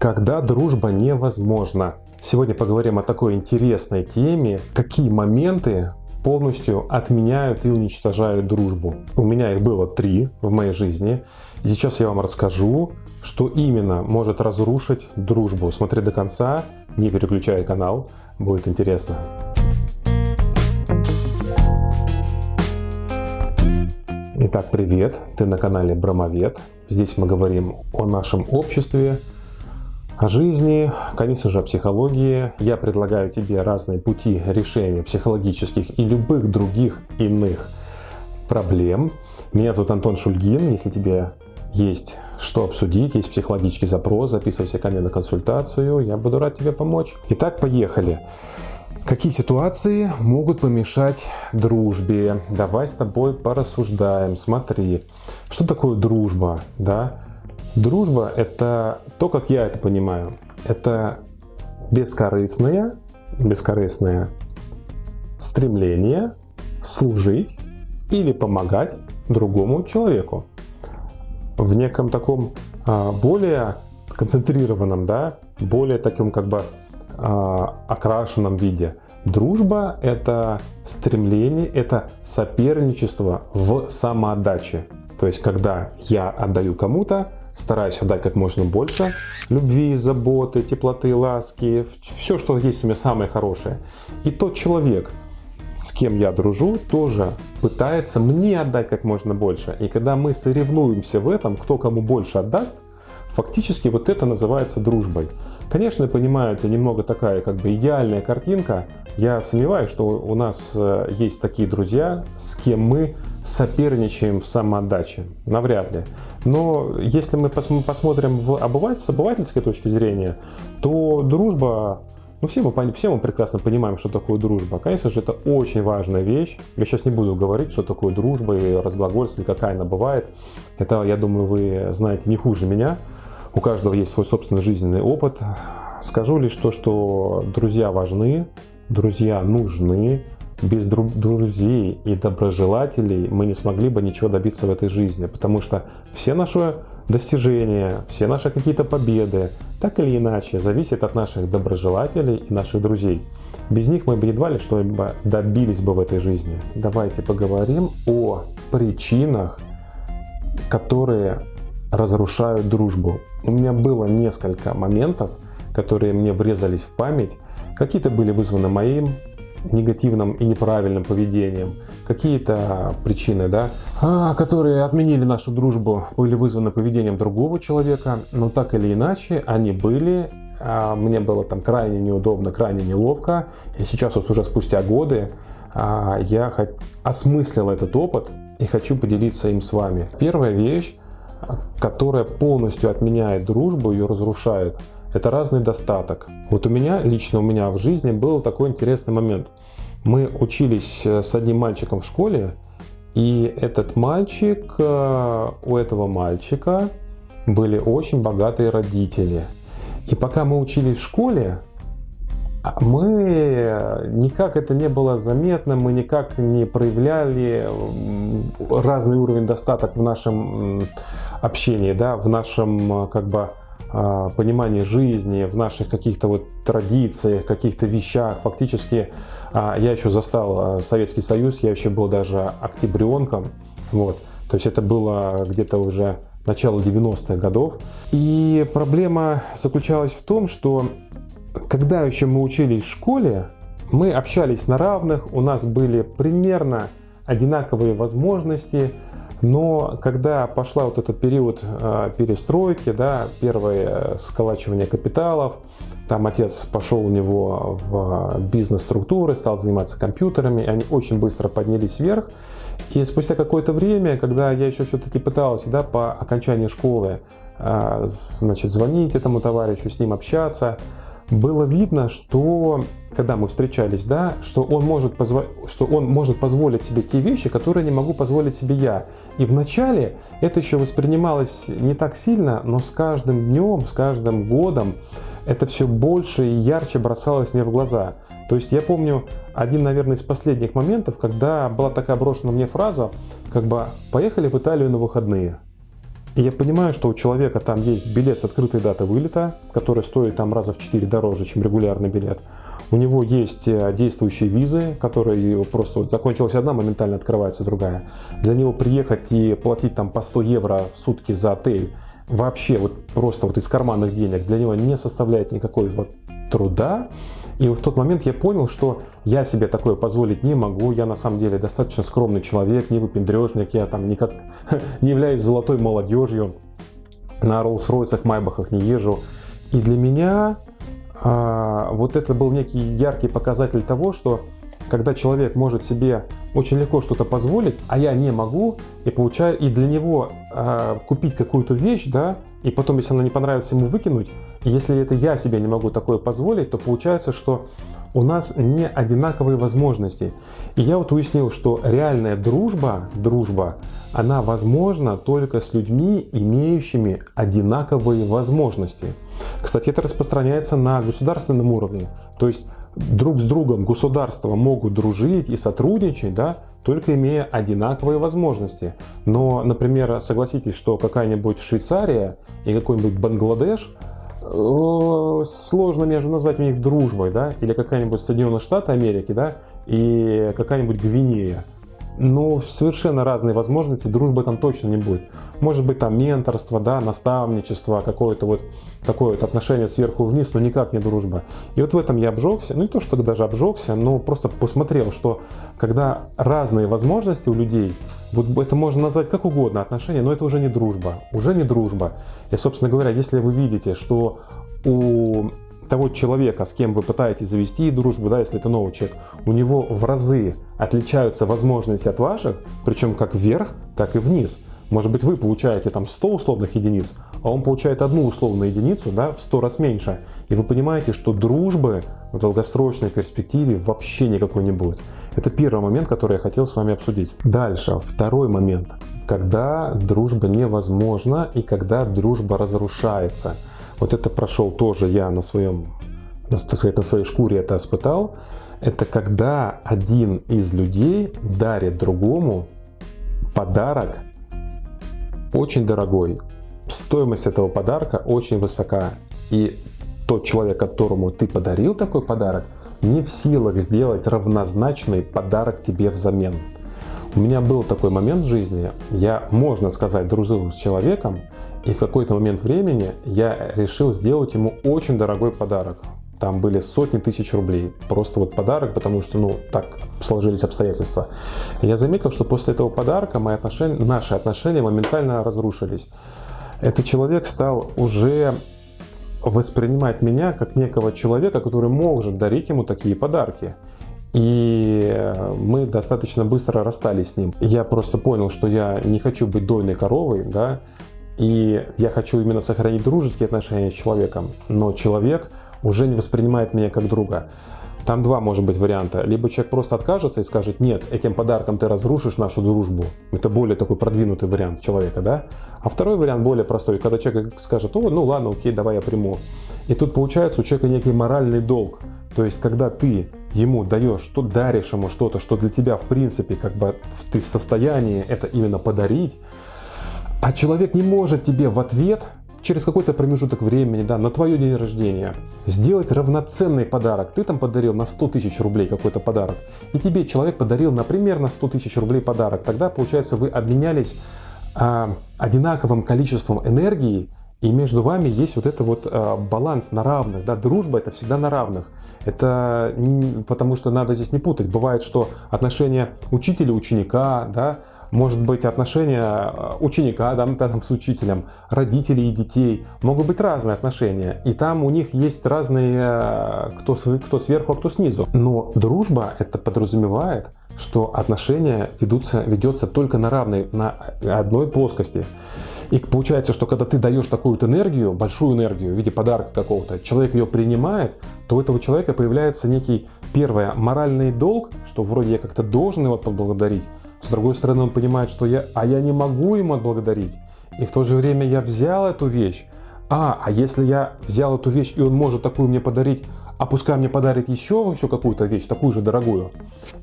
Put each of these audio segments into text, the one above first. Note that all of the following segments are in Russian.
Когда дружба невозможна. Сегодня поговорим о такой интересной теме, какие моменты полностью отменяют и уничтожают дружбу. У меня их было три в моей жизни. И сейчас я вам расскажу, что именно может разрушить дружбу. Смотри до конца, не переключай канал, будет интересно. Итак, привет! Ты на канале Брамовед. Здесь мы говорим о нашем обществе, о жизни, конечно же, о психологии. Я предлагаю тебе разные пути решения психологических и любых других иных проблем. Меня зовут Антон Шульгин. Если тебе есть что обсудить, есть психологический запрос, записывайся ко мне на консультацию, я буду рад тебе помочь. Итак, поехали. Какие ситуации могут помешать дружбе? Давай с тобой порассуждаем. Смотри, что такое дружба, да? Дружба – это то, как я это понимаю. Это бескорыстное, бескорыстное стремление служить или помогать другому человеку в неком таком а, более концентрированном, да, более таком как бы а, окрашенном виде. Дружба – это стремление, это соперничество в самоотдаче. То есть, когда я отдаю кому-то, стараюсь отдать как можно больше любви, заботы, теплоты, ласки, все, что есть у меня самое хорошее. И тот человек, с кем я дружу, тоже пытается мне отдать как можно больше. И когда мы соревнуемся в этом, кто кому больше отдаст, фактически вот это называется дружбой. Конечно, я понимаю, это немного такая как бы идеальная картинка. Я сомневаюсь, что у нас э, есть такие друзья, с кем мы соперничаем в самоотдаче. Навряд ли. Но если мы посмотрим в обыватель, с обывательской точки зрения, то дружба ну, все мы, все мы прекрасно понимаем, что такое дружба. Конечно же, это очень важная вещь. Я сейчас не буду говорить, что такое дружба и разглагольствовать, какая она бывает. Это, я думаю, вы знаете не хуже меня. У каждого есть свой собственный жизненный опыт. Скажу лишь то, что друзья важны, друзья нужны, без друзей и доброжелателей мы не смогли бы ничего добиться в этой жизни, потому что все наши достижения, все наши какие-то победы, так или иначе, зависят от наших доброжелателей и наших друзей. Без них мы бы едва ли что-либо добились бы в этой жизни. Давайте поговорим о причинах, которые разрушают дружбу. У меня было несколько моментов, которые мне врезались в память. Какие-то были вызваны моим негативным и неправильным поведением, какие-то причины, да, а, которые отменили нашу дружбу, были вызваны поведением другого человека, но так или иначе они были, а, мне было там крайне неудобно, крайне неловко, и сейчас вот уже спустя годы а, я осмыслил этот опыт и хочу поделиться им с вами. Первая вещь, которая полностью отменяет дружбу, ее разрушает – это разный достаток. Вот у меня, лично у меня в жизни был такой интересный момент. Мы учились э, с одним мальчиком в школе, и этот мальчик, э, у этого мальчика были очень богатые родители. И пока мы учились в школе, а мы э, никак это не было заметно, мы никак не проявляли разный уровень достаток в нашем общении, да, в нашем как бы понимании жизни, в наших каких-то вот традициях, каких-то вещах. Фактически а, я еще застал а, Советский Союз, я еще был даже октябренком. Вот. То есть это было где-то уже начало 90-х годов. И проблема заключалась в том, что когда еще мы учились в школе, мы общались на равных, у нас были примерно одинаковые возможности, но когда пошла вот этот период э, перестройки, да, первое сколачивание капиталов, там отец пошел у него в бизнес-структуры, стал заниматься компьютерами, они очень быстро поднялись вверх. И спустя какое-то время, когда я еще все-таки пытался да, по окончании школы э, значит, звонить этому товарищу, с ним общаться, было видно, что когда мы встречались, да, что он, может позво... что он может позволить себе те вещи, которые не могу позволить себе я. И вначале это еще воспринималось не так сильно, но с каждым днем, с каждым годом это все больше и ярче бросалось мне в глаза. То есть я помню один, наверное, из последних моментов, когда была такая брошена мне фраза, как бы «поехали в Италию на выходные». И я понимаю, что у человека там есть билет с открытой датой вылета, который стоит там раза в 4 дороже, чем регулярный билет. У него есть э, действующие визы, которые просто вот закончилась одна, моментально открывается другая. Для него приехать и платить там по 100 евро в сутки за отель вообще вот просто вот из карманных денег для него не составляет никакой вот труда. И в тот момент я понял, что я себе такое позволить не могу. Я на самом деле достаточно скромный человек, не выпендрежник. Я там никак не являюсь золотой молодежью. На Роллс-Ройсах, Майбахах не езжу. И для меня а, вот это был некий яркий показатель того, что когда человек может себе очень легко что-то позволить, а я не могу, и получаю, и для него э, купить какую-то вещь, да, и потом, если она не понравится, ему выкинуть, если это я себе не могу такое позволить, то получается, что у нас не одинаковые возможности. И я вот уяснил, что реальная дружба, дружба, она возможна только с людьми, имеющими одинаковые возможности. Кстати, это распространяется на государственном уровне. То есть друг с другом государства могут дружить и сотрудничать, да, только имея одинаковые возможности. Но, например, согласитесь, что какая-нибудь Швейцария и какой-нибудь Бангладеш э, сложно между назвать у них дружбой, да, или какая-нибудь Соединенные Штаты Америки, да, и какая-нибудь Гвинея но совершенно разные возможности, дружбы там точно не будет. Может быть там менторство, да, наставничество, какое-то вот такое вот отношение сверху вниз, но никак не дружба. И вот в этом я обжегся, ну не то, что даже обжегся, но просто посмотрел, что когда разные возможности у людей, вот это можно назвать как угодно отношения, но это уже не дружба, уже не дружба. И, собственно говоря, если вы видите, что у того человека, с кем вы пытаетесь завести дружбу, да, если это новый человек, у него в разы отличаются возможности от ваших, причем как вверх, так и вниз. Может быть, вы получаете там 100 условных единиц, а он получает одну условную единицу да, в 100 раз меньше. И вы понимаете, что дружбы в долгосрочной перспективе вообще никакой не будет. Это первый момент, который я хотел с вами обсудить. Дальше, второй момент. Когда дружба невозможна и когда дружба разрушается – вот это прошел тоже я на своем, на, сказать, на своей шкуре это испытал. Это когда один из людей дарит другому подарок очень дорогой. Стоимость этого подарка очень высока. И тот человек, которому ты подарил такой подарок, не в силах сделать равнозначный подарок тебе взамен. У меня был такой момент в жизни, я, можно сказать, дружил с человеком, и в какой-то момент времени я решил сделать ему очень дорогой подарок. Там были сотни тысяч рублей. Просто вот подарок, потому что, ну, так сложились обстоятельства. Я заметил, что после этого подарка мои отношения, наши отношения моментально разрушились. Этот человек стал уже воспринимать меня как некого человека, который может дарить ему такие подарки. И мы достаточно быстро расстались с ним. Я просто понял, что я не хочу быть дойной коровой, да, и я хочу именно сохранить дружеские отношения с человеком, но человек уже не воспринимает меня как друга. Там два может быть варианта. Либо человек просто откажется и скажет, нет, этим подарком ты разрушишь нашу дружбу. Это более такой продвинутый вариант человека, да? А второй вариант более простой. Когда человек скажет, о, ну ладно, окей, давай я приму. И тут получается у человека некий моральный долг. То есть, когда ты ему даешь, что даришь ему что-то, что для тебя в принципе как бы ты в состоянии это именно подарить, а человек не может тебе в ответ через какой-то промежуток времени, да, на твое день рождения, сделать равноценный подарок. Ты там подарил на 100 тысяч рублей какой-то подарок, и тебе человек подарил, например, на 100 тысяч рублей подарок. Тогда, получается, вы обменялись а, одинаковым количеством энергии, и между вами есть вот это вот а, баланс на равных. Да? Дружба это всегда на равных. Это потому что надо здесь не путать. Бывает, что отношения учителя-ученика, да, может быть отношения э, ученика там, там, с учителем, родителей и детей, могут быть разные отношения, и там у них есть разные, э, кто, кто сверху, а кто снизу. Но дружба это подразумевает, что отношения ведутся, ведется только на равной, на одной плоскости. И получается, что когда ты даешь такую вот энергию, большую энергию в виде подарка какого-то, человек ее принимает, то у этого человека появляется некий, первое, моральный долг, что вроде я как-то должен его поблагодарить, с другой стороны, он понимает, что я, а я не могу ему отблагодарить. И в то же время я взял эту вещь. А, а если я взял эту вещь, и он может такую мне подарить, а пускай мне подарит еще, еще какую-то вещь, такую же дорогую.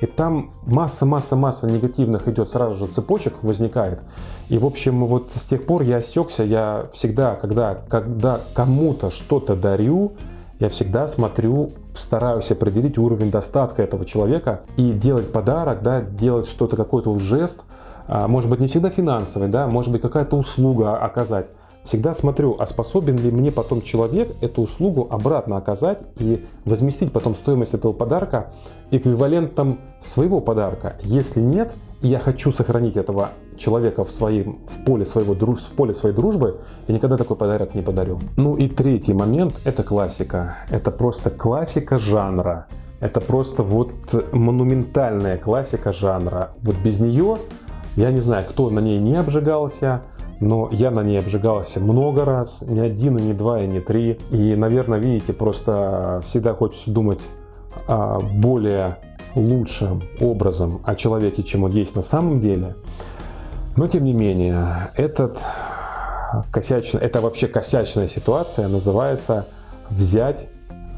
И там масса-масса-масса негативных идет сразу же цепочек возникает. И в общем, вот с тех пор я осекся, я всегда, когда, когда кому-то что-то дарю, я всегда смотрю, стараюсь определить уровень достатка этого человека и делать подарок, да, делать что-то, какой-то жест, а, может быть не всегда финансовый, да, может быть какая-то услуга оказать. Всегда смотрю, а способен ли мне потом человек эту услугу обратно оказать и возместить потом стоимость этого подарка эквивалентом своего подарка. Если нет, и я хочу сохранить этого человека в, своем, в, поле, своего, в поле своей дружбы, я никогда такой подарок не подарю. Ну и третий момент – это классика. Это просто классика жанра. Это просто вот монументальная классика жанра. Вот без нее, я не знаю, кто на ней не обжигался, но я на ней обжигался много раз, не один, и не два, и не три. И, наверное, видите, просто всегда хочется думать более лучшим образом о человеке, чем он есть на самом деле. Но, тем не менее, этот косячный, это вообще косячная ситуация называется взять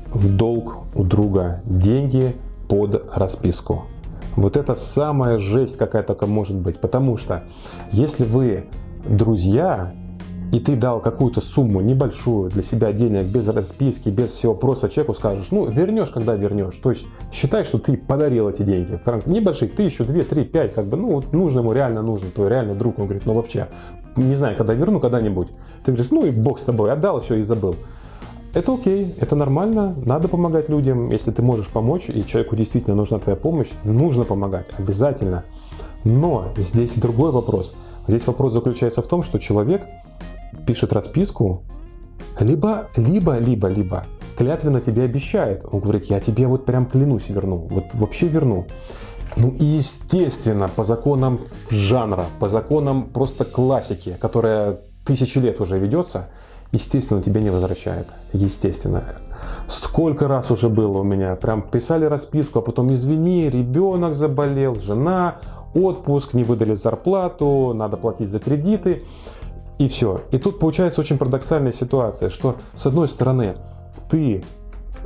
в долг у друга деньги под расписку. Вот это самая жесть какая только может быть. Потому что если вы друзья, и ты дал какую-то сумму небольшую для себя денег, без расписки, без всего, просто человеку скажешь, ну, вернешь, когда вернешь. То есть считай, что ты подарил эти деньги. Небольшие, тысячу, две, три, пять, как бы, ну, вот нужно ему, реально нужно, твой реальный друг. Он говорит, ну, вообще, не знаю, когда верну, когда-нибудь. Ты говоришь, ну, и бог с тобой, отдал все и забыл. Это окей, это нормально, надо помогать людям. Если ты можешь помочь, и человеку действительно нужна твоя помощь, нужно помогать, обязательно. Но здесь другой вопрос – Здесь вопрос заключается в том, что человек пишет расписку, либо, либо, либо, либо клятвенно тебе обещает. Он говорит, я тебе вот прям клянусь верну, вот вообще верну. Ну и естественно, по законам жанра, по законам просто классики, которая тысячи лет уже ведется, естественно, тебе не возвращает. Естественно. Сколько раз уже было у меня, прям писали расписку, а потом извини, ребенок заболел, жена, отпуск, не выдали зарплату, надо платить за кредиты и все. И тут получается очень парадоксальная ситуация, что с одной стороны ты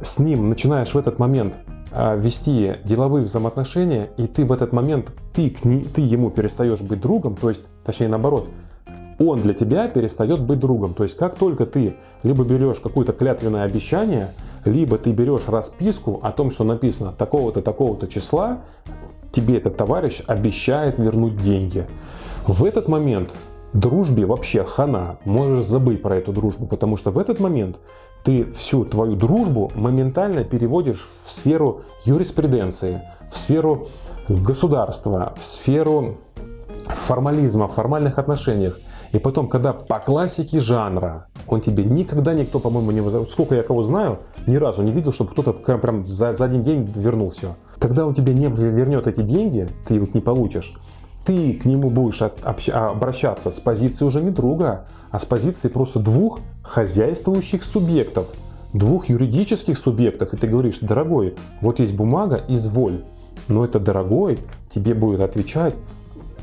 с ним начинаешь в этот момент а, вести деловые взаимоотношения, и ты в этот момент, ты, ты ему перестаешь быть другом, то есть, точнее наоборот, он для тебя перестает быть другом. То есть, как только ты либо берешь какое-то клятвенное обещание, либо ты берешь расписку о том, что написано такого-то, такого-то числа, тебе этот товарищ обещает вернуть деньги. В этот момент дружбе вообще хана, можешь забыть про эту дружбу, потому что в этот момент ты всю твою дружбу моментально переводишь в сферу юриспруденции, в сферу государства, в сферу формализма, в формальных отношениях. И потом, когда по классике жанра, он тебе никогда никто, по-моему, не возвращает. Сколько я кого знаю, ни разу не видел, чтобы кто-то прям за, за один день вернул все. Когда он тебе не вернет эти деньги, ты их не получишь, ты к нему будешь обращаться с позиции уже не друга, а с позиции просто двух хозяйствующих субъектов, двух юридических субъектов. И ты говоришь, дорогой, вот есть бумага, изволь. Но это дорогой тебе будет отвечать,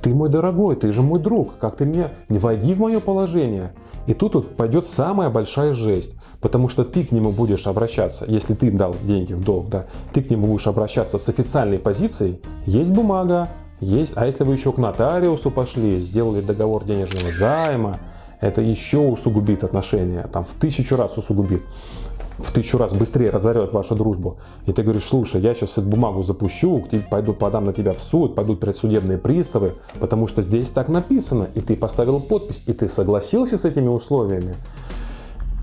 ты мой дорогой, ты же мой друг, как ты мне, не войди в мое положение. И тут вот пойдет самая большая жесть, потому что ты к нему будешь обращаться, если ты дал деньги в долг, да, ты к нему будешь обращаться с официальной позицией, есть бумага, есть, а если вы еще к нотариусу пошли, сделали договор денежного займа, это еще усугубит отношения, там в тысячу раз усугубит в тысячу раз быстрее разорет вашу дружбу. И ты говоришь, слушай, я сейчас эту бумагу запущу, пойду подам на тебя в суд, пойдут предсудебные приставы, потому что здесь так написано, и ты поставил подпись, и ты согласился с этими условиями.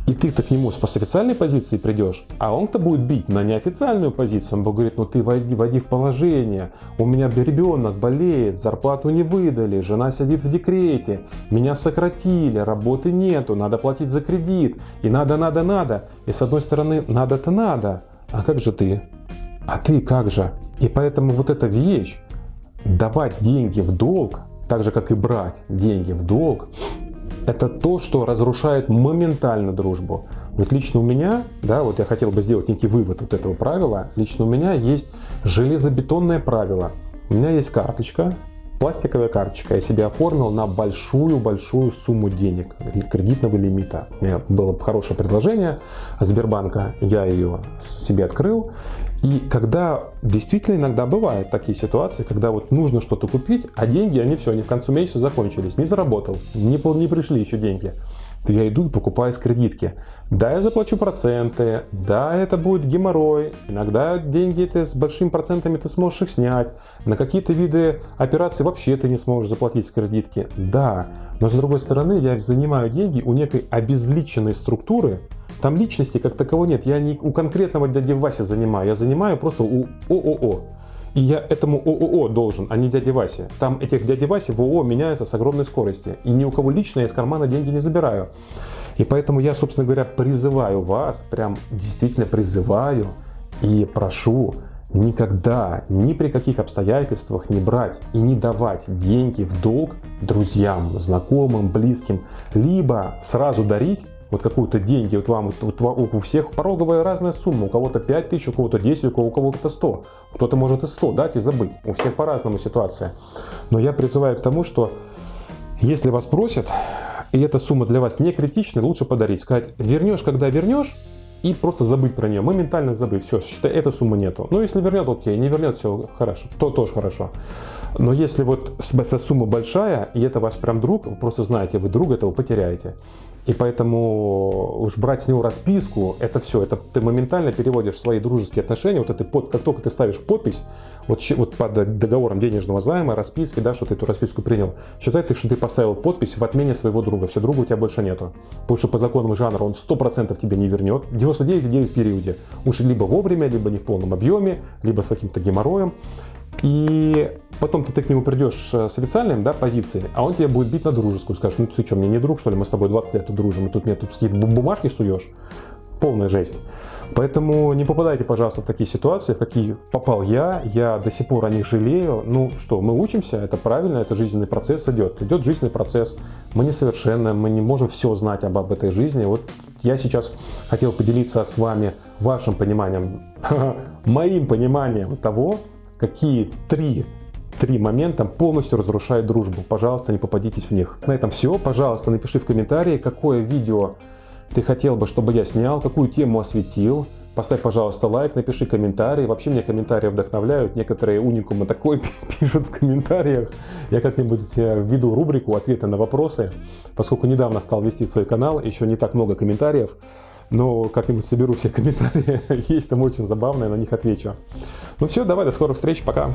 И ты-то к нему с официальной позиции придешь, а он-то будет бить на неофициальную позицию. Он будет говорить, ну ты войди, войди в положение, у меня ребенок болеет, зарплату не выдали, жена сидит в декрете, меня сократили, работы нету, надо платить за кредит, и надо, надо, надо. И с одной стороны, надо-то надо, а как же ты? А ты как же? И поэтому вот эта вещь, давать деньги в долг, так же как и брать деньги в долг, это то, что разрушает моментально дружбу. Вот лично у меня, да, вот я хотел бы сделать некий вывод вот этого правила, лично у меня есть железобетонное правило. У меня есть карточка, пластиковая карточка. Я себе оформил на большую-большую сумму денег, кредитного лимита. У меня было хорошее предложение Сбербанка, я ее себе открыл. И когда действительно иногда бывают такие ситуации, когда вот нужно что-то купить, а деньги, они все, они в конце месяца закончились. Не заработал, не, не пришли еще деньги то я иду и покупаю с кредитки. Да, я заплачу проценты, да, это будет геморрой, иногда деньги ты с большими процентами ты сможешь их снять, на какие-то виды операций вообще ты не сможешь заплатить с кредитки, да, но с другой стороны я занимаю деньги у некой обезличенной структуры, там личности как такового нет, я не у конкретного дяди Васи занимаю, я занимаю просто у ООО. И я этому ООО должен, а не дяде Васе. Там этих дяди Васи в ООО меняются с огромной скоростью. И ни у кого лично я из кармана деньги не забираю. И поэтому я, собственно говоря, призываю вас, прям действительно призываю и прошу никогда, ни при каких обстоятельствах не брать и не давать деньги в долг друзьям, знакомым, близким, либо сразу дарить вот какую-то деньги, вот вам, вот, вот у всех пороговая разная сумма, у кого-то 5 тысяч, у кого-то 10, у кого-то 100, кто-то может и 100 дать и забыть, у всех по-разному ситуация. Но я призываю к тому, что если вас просят, и эта сумма для вас не критична, лучше подарить, сказать, вернешь, когда вернешь, и просто забыть про нее, моментально забыть, все, считай, этой суммы нету. Ну, если вернет, окей, не вернет, все хорошо, то тоже хорошо. Но если вот эта сумма большая, и это ваш прям друг, вы просто знаете, вы друга этого потеряете. И поэтому уж брать с него расписку, это все, это ты моментально переводишь свои дружеские отношения, вот это под, как только ты ставишь подпись, вот, вот под договором денежного займа, расписки, да, что ты эту расписку принял, считай ты, что ты поставил подпись в отмене своего друга, все, друга у тебя больше нету. Потому что по законам жанра он 100% тебе не вернет, 99,9 в периоде. Уж либо вовремя, либо не в полном объеме, либо с каким-то геморроем. И потом ты, ты к нему придешь э, с официальной да, позицией, а он тебя будет бить на дружескую. Скажешь, ну ты что, мне не друг, что ли? Мы с тобой 20 лет тут дружим, и тут мне тут какие-то бумажки суешь. Полная жесть. Поэтому не попадайте, пожалуйста, в такие ситуации, в какие попал я. Я до сих пор о них жалею. Ну что, мы учимся, это правильно, это жизненный процесс идет. Идет жизненный процесс. Мы несовершенны, мы не можем все знать об, об этой жизни. Вот я сейчас хотел поделиться с вами вашим пониманием, моим пониманием того, какие три три момента полностью разрушают дружбу. Пожалуйста, не попадитесь в них. На этом все. Пожалуйста, напиши в комментарии, какое видео ты хотел бы, чтобы я снял, какую тему осветил. Поставь, пожалуйста, лайк, напиши комментарий. Вообще мне комментарии вдохновляют. Некоторые уникумы такой пишут в комментариях. Я как-нибудь э, введу рубрику «Ответы на вопросы». Поскольку недавно стал вести свой канал, еще не так много комментариев но как-нибудь соберу все комментарии, есть там очень забавные, на них отвечу. Ну все, давай, до скорых встреч, пока.